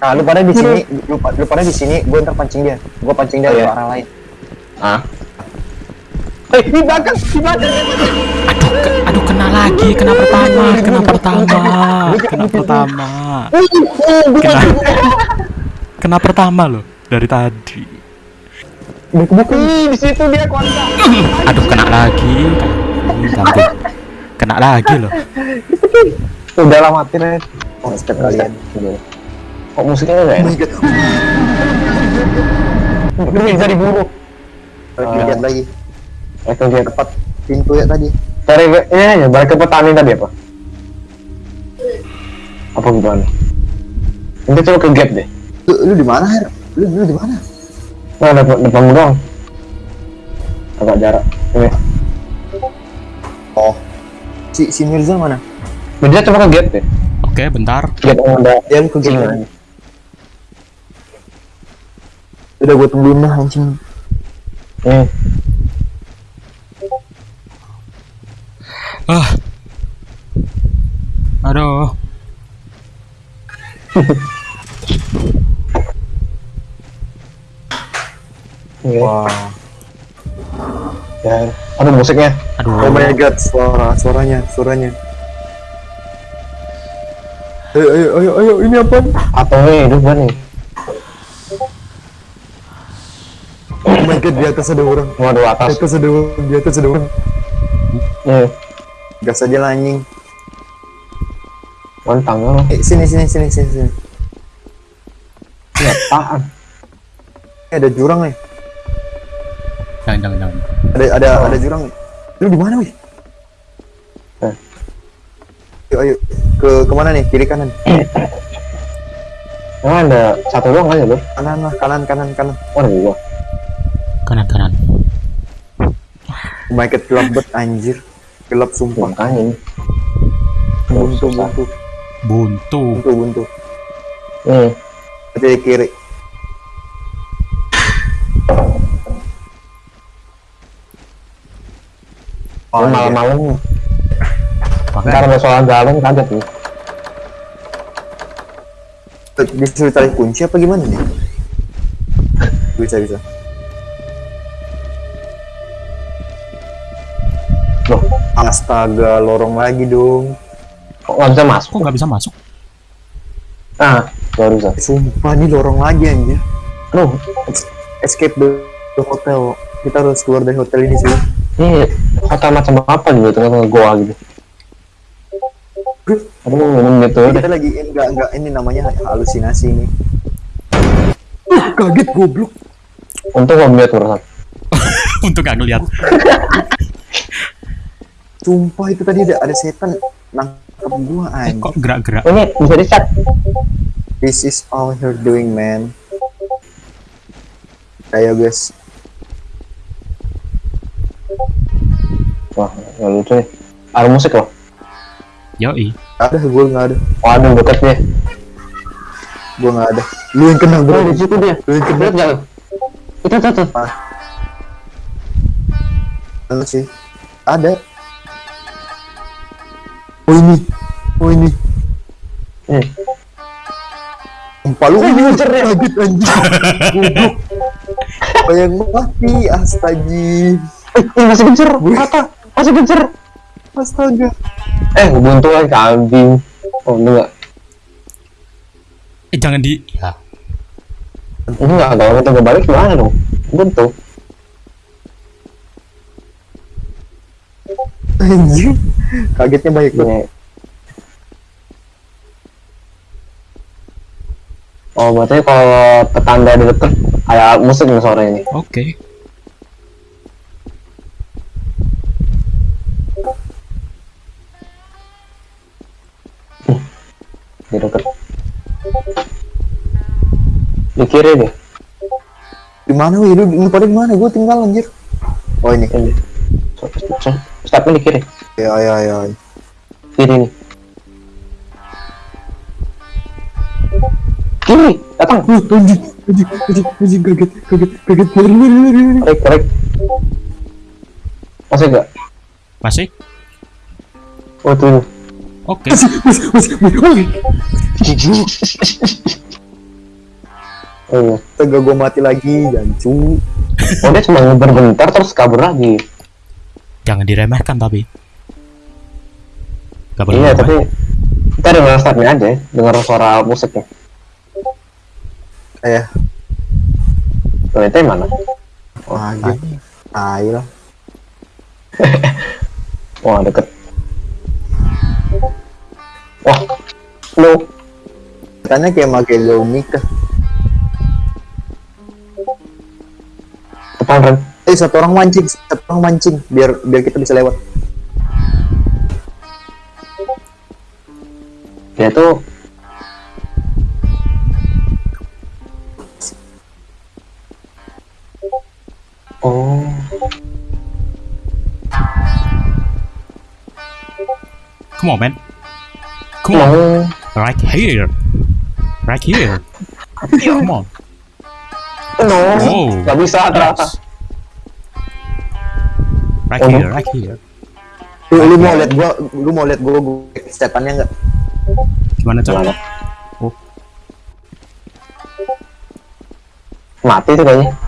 Nah, lu pada di sini, lu, lu pada di sini, gue ntar pancing dia. Gue pancing dia Oh, ke iya. arah lain. Ah. Eh, di belakang, di belakang. Aduh, ke- aduh kena lagi, kena pertama, kena pertama, kena pertama. Kena, kena pertama loh dari tadi. Ih, di situ dia kontak. Aduh kena lagi, Ih, ganggu. Kena lagi loh. Udah lah mati nih. Oh, kalian. Kok musiknya enggak Oh ya? Lu bisa diburu. Lihat lagi. Itu dia Tepat pintu ya tadi. Cari ini ya, balik ke petani tadi apa? Apa gimana? Nanti coba ke gap deh. Lu, lu di mana, Her? Lu, lu di mana? Nah, depan depan doang. Agak jarak. Ini. Oh. Si si Mirza mana? Bisa coba ke gap deh. Oke, bentar. Gap ada Dia lu ke singa. Udah gue tungguin lah anjing. Ini. Ah. Aduh. Ini. Wah. Ya. Ada musiknya. Aduh. Oh my god, suara, suaranya, suaranya. Ayo, ayo, ayo, ayo, ini apa? Atau ini hidup kan nih? Oh god, di atas ada orang. Waduh Di atas. atas ada orang, di atas ada orang. Nih. Gas aja lah anjing. Mantang lo. Eh, sini, sini, sini, sini, sini. Ini apaan? Eh, ada jurang nih. Jangan, jangan, jangan. Ada, ada, ada jurang. Lu di mana, wih? Eh. Ayo, ayo. Ke ke mana nih? Kiri kanan? Emang ada satu doang aja loh. Kanan lah, kanan, kanan, kanan. Oh, ada dua. Kanan, kanan. My god, gelap banget anjir. Gelap sumpah. Makanya ini. Buntu, buntu, Buntu. buntu, buntu. Berarti di kiri. Oh, malam-malam. Ntar ada soal galon kaget nih. Disuruh cari kunci apa gimana nih? Bisa, bisa. Astaga, lorong lagi dong. kok nggak bisa masuk? Kok nggak bisa masuk? Ah, baru bisa. Sumpah, ini lorong lagi anjir. Loh, Escape the, the hotel. Kita harus keluar dari hotel ini sih. ini hotel macam apa gitu, tengah-tengah goa gitu. Aduh, ngomong gitu Kita deh. lagi enggak enggak ini namanya halusinasi ini. Uh, kaget goblok. Untung gak urusan. Untuk nggak ngeliat. Sumpah itu tadi ada ada setan nangkep gua Eh, anjir. kok gerak-gerak? Ini bisa di chat. This is all you're doing, man. Ayo guys. Wah, nggak lucu nih. Ada musik loh. Yoi. Ada gua nggak ada. Oh, ada deket dia. Gua nggak ada. Lu yang kena bro. Oh, di situ dia. Lu yang kena. Lihat nggak? lu? Itu tuh tuh. Lu sih. Ada. Oh ini. Oh ini. Nih. Sumpah lu kaget anjing. Goblok. Bayang mati astaga. Eh, ini masih gencer. Mata. Masih gencer. Astaga. Eh, buntu lagi kambing. Oh, enggak. Eh, jangan di... Ya. Ini enggak, kalau kita balik gimana dong? Buntu. Anjing. Kagetnya banyak banget. Ini. Oh, berarti kalau tetangga di deket ada musik nih sore ini. Oke. Di deket. Di kiri deh. Di mana wih? Lu, lu pada di mana? Gua tinggal anjir. Oh ini. Ini. Stepnya di kiri. Ya ya ya. Kiri nih. Kiri, datang. Uh, anjing, anjing, anjing, anjing, kaget, kaget, kaget. Korek, korek. Masih enggak? Masih? Oh, tuh. Oke. Masih, masih, masih, masih. Iya. Tega gue mati lagi, jancu. Oh dia cuma ngeber bentar terus kabur lagi. Jangan diremehkan tapi. Gak boleh Iya tapi kita dengar startnya aja, ya, dengar suara musiknya. Eh, Tuh itu mana? wah gitu. Tai lah. Wah deket. Wah, lu Katanya kayak pakai Lumika. depan Ren. Eh, satu orang mancing, satu orang mancing biar biar kita bisa lewat. Dia tuh Oh, Come on, man. Come on. mau Right here. Right here. Come on. no, Oh. nggak bisa ternyata. Right Oh. here, right here. Lu, lu mau lihat gua, lu mau lihat gua, gua setannya enggak? Gimana cara? Oh. Mati tuh kayaknya.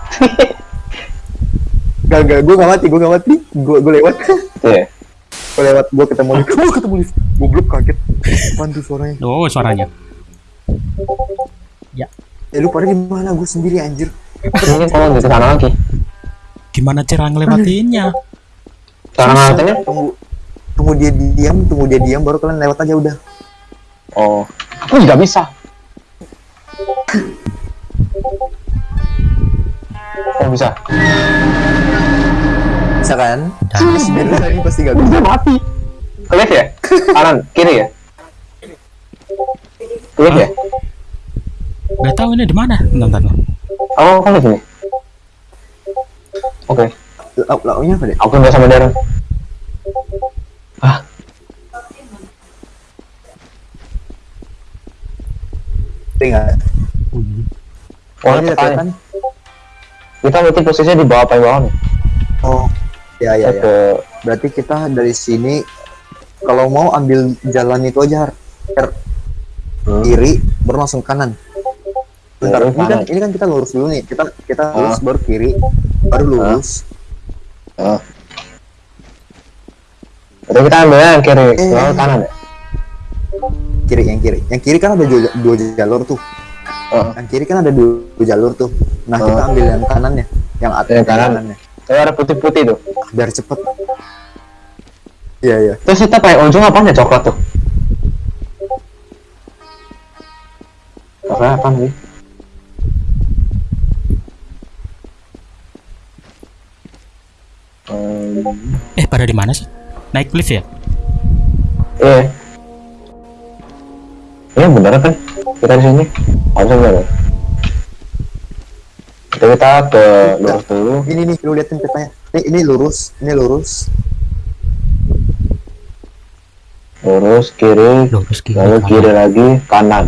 Gak, gak, gua gak mati, gua gak mati. Gua, gua lewat. Tuh ya. gua lewat, gua ketemu lift. Gua ketemu lift. Goblok kaget. Apaan tuh suaranya? Oh, suaranya. Eh, lu pada di mana? Gua sendiri anjir. Ini di sana lagi. Gimana cara ngelewatinya? Cara ngeliatinnya? Tunggu, tunggu dia diam, tunggu dia diam, baru kalian lewat aja udah. Oh, aku juga bisa. Oh bisa. Bisa kan? Dan Sebenarnya ini pasti gak bisa. Mati. Klik ya? Kanan, kiri ya? Klik ya? gak tahu ini di mana. Bentar, bentar. Oh, di sini. Oke, Lau, launya apa deh? aku nggak sama Darren. Ah, Tinggal. Oh, ini ini kelihatan. Kita berarti posisinya di bawah apa yang bawah nih? Oh, ya ya ya. Ke Berarti kita dari sini kalau mau ambil jalan itu aja Har. Har. Hmm. kiri baru langsung kanan. Bentar, ini kan ini kan kita lurus dulu nih. Kita kita lurus baru kiri, baru lurus. Ah. Berarti kita ambilnya yang kiri, Eh. lalu kanan ya? Kiri yang kiri. Yang kiri kan ada dua, dua jalur tuh. Oh. Yang kiri kan ada dua, dua jalur tuh. Nah, kita Ah. ambil yang kanannya, yang atas Yang kanan. kanannya. Tapi ada putih-putih tuh. Biar cepet. Iya, iya. Terus kita pakai ujung apa ya coklat tuh? Coklat apa nih? Eh, pada di mana sih? Naik lift ya? iya. Iya bener kan? Kita di sini. Bener. ya? Jadi kita ke lurus dulu. Ini nih, lu liatin petanya. Ini ini lurus, ini lurus. Lurus kiri, Lurus kiri. lalu kanan. kiri lagi kanan.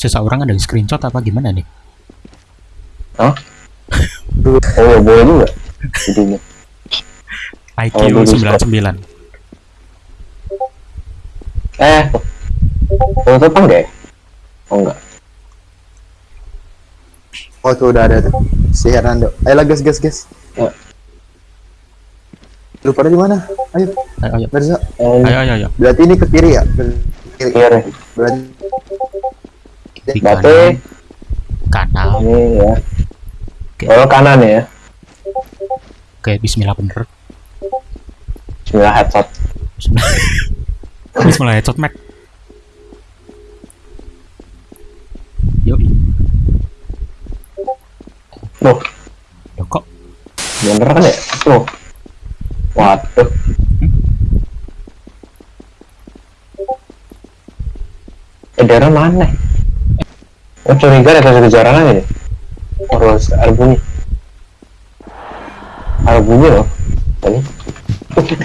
Seseorang ada screenshot apa gimana nih? Hah? Oh boleh juga. Jadinya. IQ Oh, lurus, 99. Eh, oh itu apa enggak ya? Oh enggak. Oh, tuh udah ada tuh. Si Hernando. Ayo lah, gas, gas, gas. Ya. Lu pada di mana? Ayo, Ayo, ayo. Berza. Eh, Ayo, ayo, ayo. Berarti ini ke kiri ya? Ke kiri. kiri. Berarti Di kanan. Kanan. ini ya. Oke. Oh kanan ya. Oke, bismillah bener. Bismillah headshot. Bismillah. bismillah headshot, Mac. Yuk. Loh, Loh, kok bener kan ya? Tuh. Waduh. Eh, daerah mana? Oh, curiga ada kejaran aja nih. Harus ada bunyi. Ada bunyi loh. Tadi.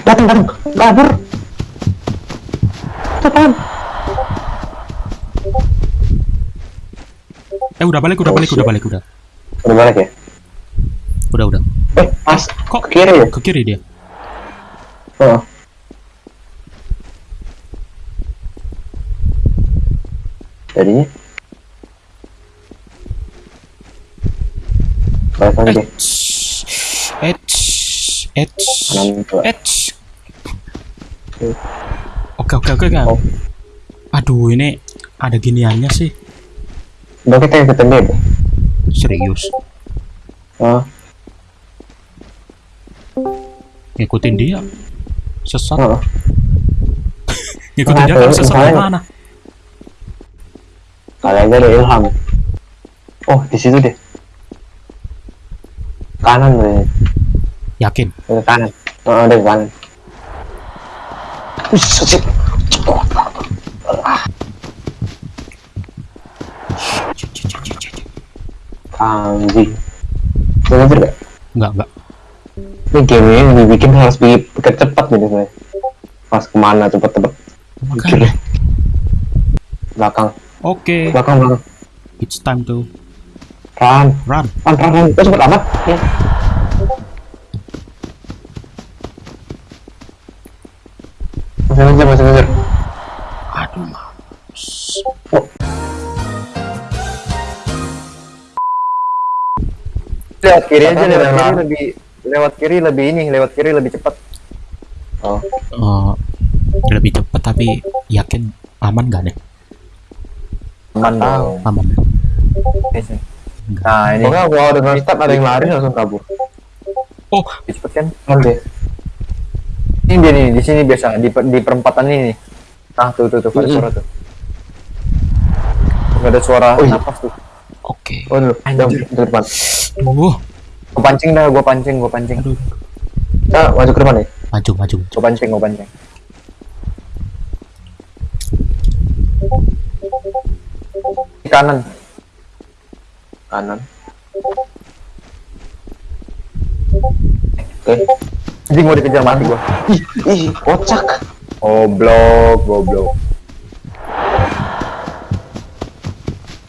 Datang, datang. Kabur. Cepetan. Eh, udah balik, udah Oh, balik, udah balik, udah. Udah balik ya? Udah, udah. Eh, pas. Kok Ke kiri ya? ke kiri dia? Oh. Jadinya Eits, eits, kanan dua eits. Oke oke oke kan. Oh. Aduh ini ada giniannya sih. udah kita ikutin dia deh Serius. oh Ngikutin dia. Sesat. oh Ngikutin dia kalau sesat Makanya. gimana? kali aja ada ilham oh di situ deh kanan deh Yakin? ke kanan oh ada ke kanan shit. anjing gak? Enggak enggak. Ini game ini dibikin harus pikir cepat gitu sebenarnya. Pas ke mana cepet-cepet. Makanya. Belakang, Oke. belakang, belakang. It's time to Run, run. run, run, run. Kok cepet amat? Ya. Masih ngejar, masih ngejar. Aduh mampus. lewat kiri aja lewat kiri lebih lewat kiri lebih ini lewat kiri lebih cepat Oh, Eh, lebih cepat tapi yakin aman gak nih? aman tahu. dong Aman. Nah ini pokoknya gua udah non-stop ada yang lari langsung kabur. Oh, cepet kan Nanti. ini dia nih di sini biasa di, di perempatan ini nih. nah tuh tuh tuh ada suara tuh Tuh, ada suara Oh, iya. napas tuh oke. Oh, dulu. Jam, Anjir. ke depan. Gua pancing dah gua pancing gua pancing aduh. Kita maju ke depan ya? Maju, maju. gua pancing gua pancing di kanan Kanan. Oke. jadi mau dikejar mati gua Ih, ih, kocak. goblok goblok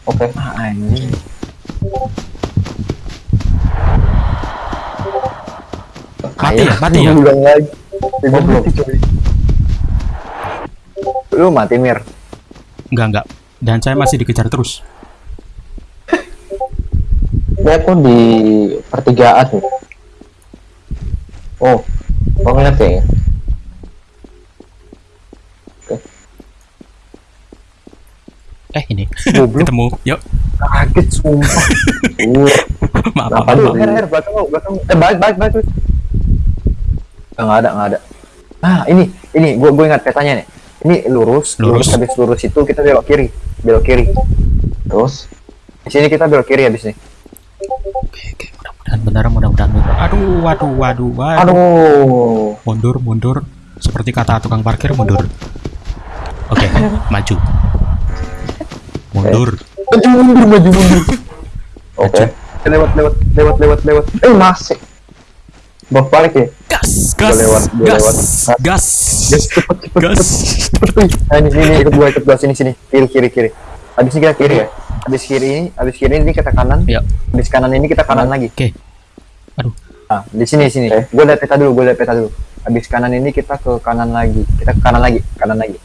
Oke. ah anjing Mati ya, mati ya. ulang lagi goblok lu mati mir Enggak, enggak. Dan saya masih dikejar terus. Ini aku di pertigaan nih. Oh, kok ngeliat ya? Eh, ini. Goblok. Ketemu. Yuk. kaget sumpah Uh, Maaf, maaf, maaf. Her, her, belakang belakang. Eh, balik, balik, balik. balik. Nggak ada, nggak ada. Ah, ini, ini, gua, gua ingat petanya nih. Ini lurus, Lurus. lurus, habis lurus itu kita belok kiri, belok kiri. terus Di sini kita belok kiri habis nih. Oke, oke. Mudah-mudahan benar, mudah-mudahan benar. Aduh, waduh, waduh, waduh. aduh Mundur, mundur. Seperti kata tukang parkir, mundur. Oke, maju. Mundur. Maju mundur, maju mundur. oke lewat, lewat, lewat, lewat, lewat. eh masih bolak balik ya Gas, gas, lewat, gua gas, lewat. gas, Gas, cepet, cepet, gas. cepet. Nah, ini, ini, ikut gua, ikut gua sini, sini. Kiri, kiri, kiri. Habis ini kita kiri ya. Habis kiri ini, habis kiri ini kita kanan. Ya. Habis kanan ini kita kanan lagi. Oke. Aduh, Nah, di sini sini. Oke. Gue lihat peta dulu, gue lihat peta dulu. Habis kanan ini kita ke kanan lagi. Kita ke kanan lagi, kanan lagi.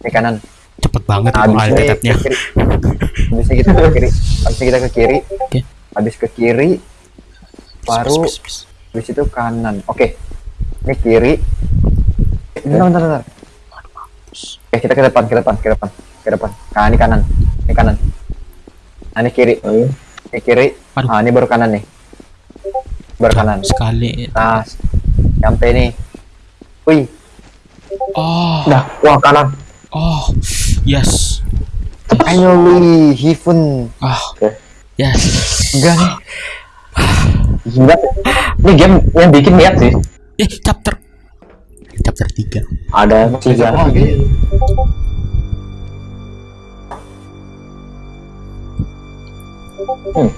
Ini kanan. cepet banget Nah, itu habis ini altetnya. ke kiri. Habis ini kita ke kiri. Habis kita ke kiri. Oke. Habis ke kiri, baru Bis, bis, bis. habis itu kanan. Oke. Ini kiri. Bentar, bentar, bentar. Oke, kita ke depan, ke depan, ke depan, ke depan. Nah, ini kanan. Ini kanan. Nah, ini kiri. Ayo. Ini kiri. Aduh. Nah, ini baru kanan nih. Baru kanan. Sekali. Nah, sampai nih. Wih, Oh, Dah, wah kanan. oh, yes. Finally, Heaven. Ah, Oke. yes. Enggak nih. Gila. Ini game yang bikin niat sih. Eh, chapter. Chapter 3. Ada tiga lagi. Hmm.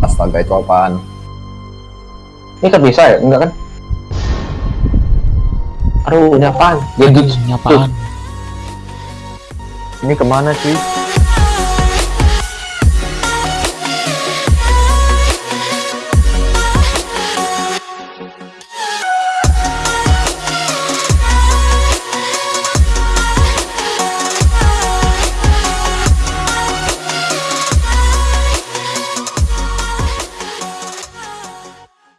Astaga, itu apaan? Ini kan bisa ya? Enggak kan? Aduh, ini apaan? Gadget. Ini apaan? Ini ke mana sih?